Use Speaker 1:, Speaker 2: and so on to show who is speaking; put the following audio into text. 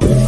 Speaker 1: Bye.